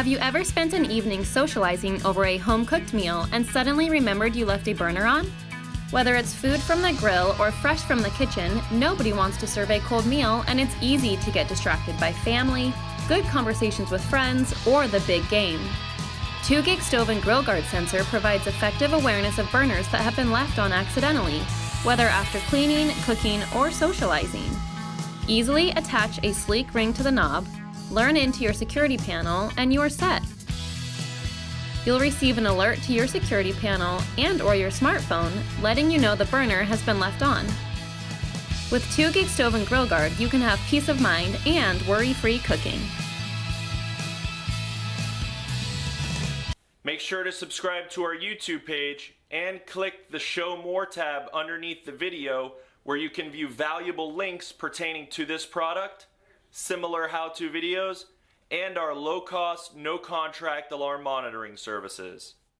Have you ever spent an evening socializing over a home cooked meal and suddenly remembered you left a burner on? Whether it's food from the grill or fresh from the kitchen, nobody wants to serve a cold meal, and it's easy to get distracted by family, good conversations with friends, or the big game. 2 Gig Stove and Grill Guard sensor provides effective awareness of burners that have been left on accidentally, whether after cleaning, cooking, or socializing. Easily attach a sleek ring to the knob, learn into your security panel, and you are set. You'll receive an alert to your security panel and or your smartphone letting you know the burner has been left on. With 2 Gig Stove and Grill Guard, you can have peace of mind and worry-free cooking. Make sure to subscribe to our YouTube page and click the Show More tab underneath the video where you can view valuable links pertaining to this product, similar how-to videos, and our low-cost, no-contract alarm monitoring services.